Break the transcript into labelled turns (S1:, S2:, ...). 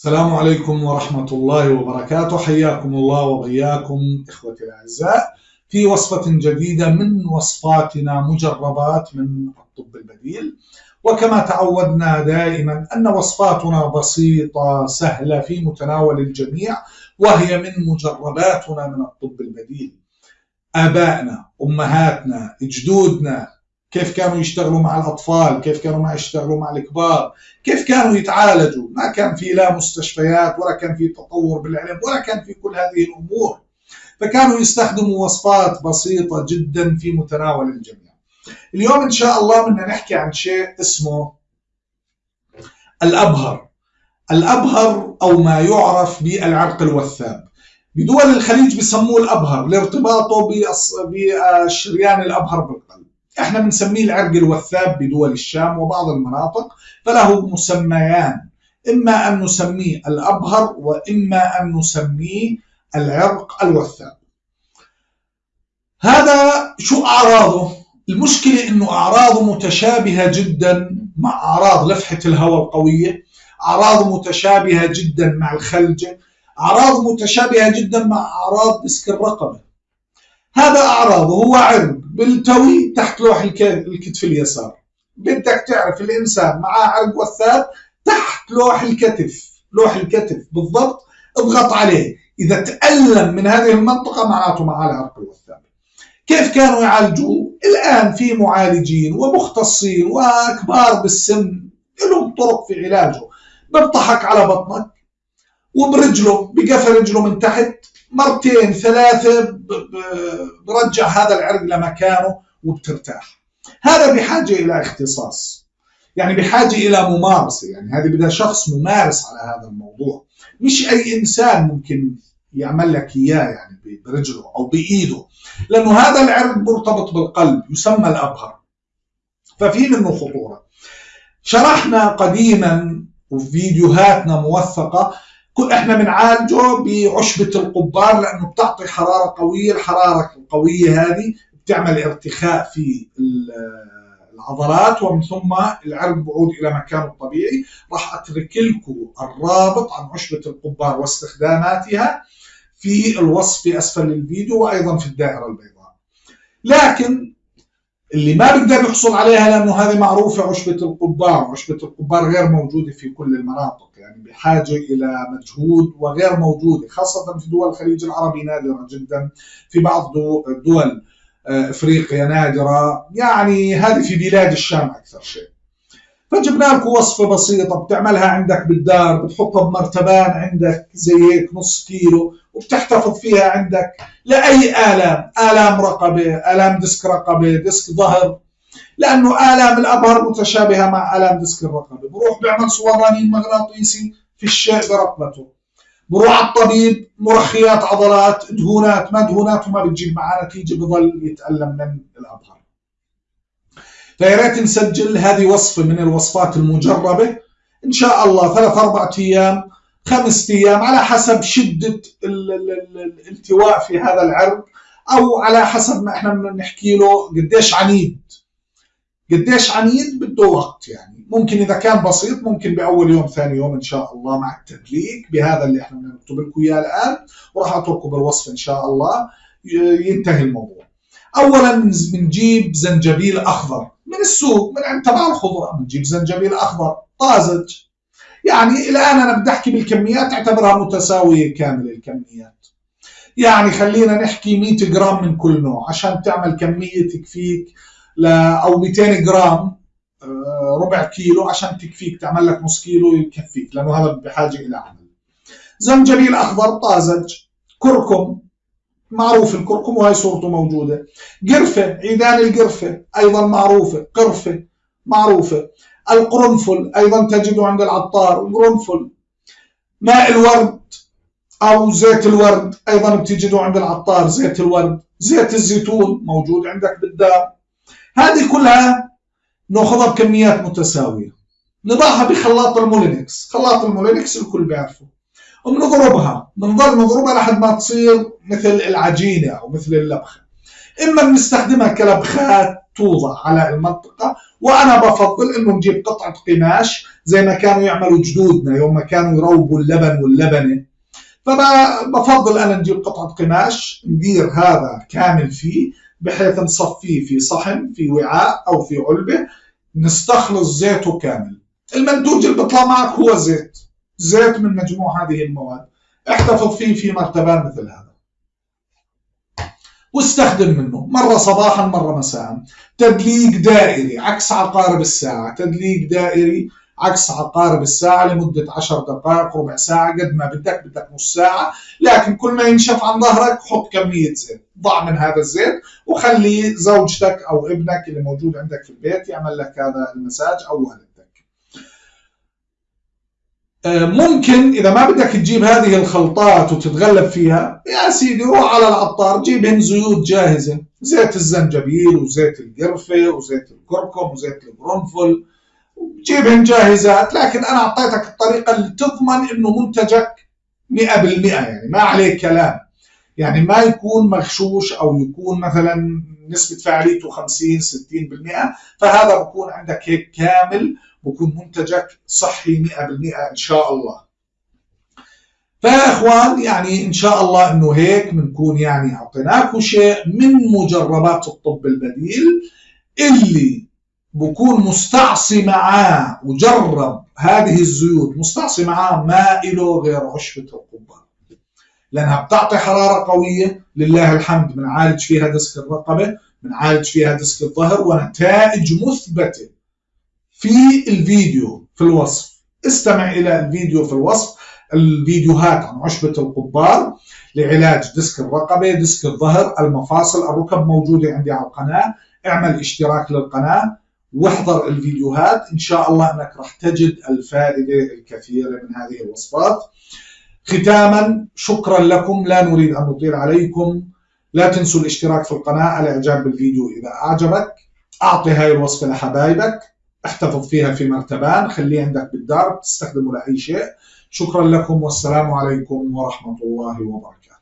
S1: السلام عليكم ورحمة الله وبركاته. حياكم الله وبياكم إخوتي الأعزاء في وصفة جديدة من وصفاتنا مجربات من الطب البديل. وكما تعودنا دائما أن وصفاتنا بسيطة سهلة في متناول الجميع وهي من مجرباتنا من الطب البديل. آبائنا أمهاتنا جدودنا كيف كانوا يشتغلوا مع الأطفال كيف كانوا ما يشتغلوا مع الكبار كيف كانوا يتعالجوا. ما كان في لا مستشفيات ولا كان في تطور بالعلم ولا كان في كل هذه الأمور. فكانوا يستخدموا وصفات بسيطة جدا في متناول الجميع. اليوم إن شاء الله بدنا نحكي عن شيء اسمه الأبهر. الأبهر أو ما يعرف بالعرق الوثاب. بدول الخليج بسموه الأبهر لارتباطه بالشريان الأبهر بالقلب. إحنا بنسميه العرق الوثاب بدول الشام وبعض المناطق فله مسميان إما أن نسميه الأبهر وإما أن نسميه العرق الوثاب. هذا شو أعراضه؟ المشكلة إنه أعراضه متشابهة جدا مع أعراض لفحة الهواء القوية أعراضه متشابهة جدا مع الخلجة اعراض متشابهة جدا مع أعراض ديسك الرقبة. هذا اعراضه هو عرق بالتوي تحت لوح الكتف اليسار. بدك تعرف الإنسان معاه عرق وثاب تحت لوح الكتف. لوح الكتف بالضبط. اضغط عليه. إذا تألم من هذه المنطقة معناته معاه العرق الوثاب. كيف كانوا يعالجوه؟ الآن في معالجين ومختصين وكبار بالسن لهم طرق في علاجه. بيضحك على بطنك. وبرجله بقفل رجله من تحت مرتين ثلاثة برجع هذا العرق لمكانه وبترتاح. هذا بحاجة إلى اختصاص يعني بحاجة إلى ممارسة يعني هذه بدها شخص ممارس على هذا الموضوع. مش أي إنسان ممكن يعمل لك إياه يعني برجله أو بإيده لأنه هذا العرق مرتبط بالقلب يسمى الأبهر. ففي منه خطورة. شرحنا قديما وفيديوهاتنا موثقة إحنا بنعالجه بعشبة القبار لأنه بتعطي حرارة قوية، الحرارة القوية هذه بتعمل ارتخاء في العضلات ومن ثم العرق بعود إلى مكانه الطبيعي، راح أترك لكم الرابط عن عشبة القبار واستخداماتها في الوصف في أسفل الفيديو وأيضا في الدائرة البيضاء. لكن اللي ما بيقدر يحصل عليها لأنه هذه معروفة عشبة القبار، عشبة القبار غير موجودة في كل المناطق يعني بحاجة إلى مجهود وغير موجودة خاصة في دول الخليج العربي نادرة جدا، في بعض دول آه، إفريقيا نادرة، يعني هذه في بلاد الشام أكثر شيء. فجبنا لكم وصفة بسيطة بتعملها عندك بالدار بتحطها بمرتبان عندك زي هيك نص كيلو وبتحتفظ فيها عندك لأي آلام، آلام رقبة، آلام ديسك رقبة، ديسك ظهر لأنه آلام الأبهر متشابهة مع آلام ديسك الرقبة، بروح بيعمل صورة رنين مغناطيسي في الشيء برقبته. بروح على الطبيب مرخيات عضلات دهونات ما دهونات وما بتجيب معاه نتيجة بضل يتألم من الأبهر. فيا ريت نسجل هذه وصفة من الوصفات المجربة. إن شاء الله ثلاث أربعة أيام خمسة أيام على حسب شدة الالتواء في هذا العرق أو على حسب ما إحنا بنحكي له قديش عنيد. قديش عنيد بده وقت يعني. ممكن إذا كان بسيط ممكن بأول يوم ثاني يوم إن شاء الله مع التدليك بهذا اللي إحنا بنكتب لكم إياه الآن. وراح أتركه بالوصف إن شاء الله. ينتهي الموضوع. أولا بنجيب زنجبيل أخضر. من السوق من عند تبع الخضرة. بنجيب زنجبيل أخضر. طازج. يعني الآن أنا بدي أحكي بالكميات أعتبرها متساوية كامل الكميات. يعني خلينا نحكي 100 جرام من كل نوع عشان تعمل كمية تكفيك ل أو 200 جرام آه، ربع كيلو عشان تكفيك تعمل لك نص كيلو يكفيك لأنه هذا بحاجة إلى عمل. زنجبيل أخضر طازج. كركم. معروف الكركم وهي صورته موجودة. قرفة عيدان القرفة أيضا معروفة قرفة معروفة. القرنفل أيضا تجده عند العطار قرنفل. ماء الورد أو زيت الورد أيضا بتجده عند العطار زيت الورد. زيت الزيتون موجود عندك بالدار. هذه كلها نأخذها بكميات متساوية. نضعها بخلاط المولينكس. خلاط المولينكس الكل بيعرفه. وبنضربها بنضل نضربها لحد ما تصير مثل العجينة أو مثل اللبخة. إما بنستخدمها كلبخات توضع على المنطقة وأنا بفضل إنه نجيب قطعة قماش زي ما كانوا يعملوا جدودنا يوم ما كانوا يروبوا اللبن واللبنة. فبفضل أنا نجيب قطعة قماش ندير هذا كامل فيه بحيث نصفيه في صحن في وعاء أو في علبة نستخلص زيته كامل. المنتوج اللي بيطلع معك هو زيت. زيت من مجموع هذه المواد. احتفظ فيه في مرتبان مثل هذا. واستخدم منه. مرة صباحا مرة مساء. تدليك دائري عكس عقارب الساعة. تدليك دائري عكس عقارب الساعة لمدة 10 دقائق ربع ساعة قد ما بدك بدك نص ساعة. لكن كل ما ينشف عن ظهرك حط كمية زيت. ضع من هذا الزيت وخلي زوجتك أو ابنك اللي موجود عندك في البيت يعمل لك هذا المساج أو والدك آه، ممكن إذا ما بدك تجيب هذه الخلطات وتتغلب فيها يا سيدي روح على العطار جيبهن زيوت جاهزة زيت الزنجبيل وزيت القرفة وزيت الكركم وزيت القرنفل جيبهن جاهزات لكن أنا أعطيتك الطريقة اللي تضمن إنه منتجك 100% يعني ما عليه كلام. يعني ما يكون مغشوش أو يكون مثلا نسبة فاعليته 50 60% فهذا بكون عندك هيك كامل بكون منتجك صحي 100% إن شاء الله. فيا اخوان يعني إن شاء الله إنه هيك بنكون يعني أعطيناكم شيء من مجربات الطب البديل اللي بكون مستعصي معاه وجرب هذه الزيوت مستعصي معاه ما إله غير عشبة القبار لأنها بتعطي حرارة قوية. لله الحمد بنعالج فيها دسك الرقبة بنعالج فيها دسك الظهر ونتائج مثبتة في الفيديو في الوصف. استمع إلى الفيديو في الوصف. الفيديوهات عن عشبة القبار لعلاج دسك الرقبة دسك الظهر المفاصل. الركب موجودة عندي على القناة. اعمل اشتراك للقناة. واحضر الفيديوهات. إن شاء الله أنك راح تجد الفائدة الكثيرة من هذه الوصفات. ختاما شكرا لكم لا نريد أن نطيل عليكم. لا تنسوا الاشتراك في القناة الاعجاب بالفيديو إذا أعجبك. أعطي هاي الوصفة لحبايبك. احتفظ فيها في مرتبان. خليه عندك بالدار تستخدمه لأي شيء. شكرا لكم والسلام عليكم ورحمة الله وبركاته.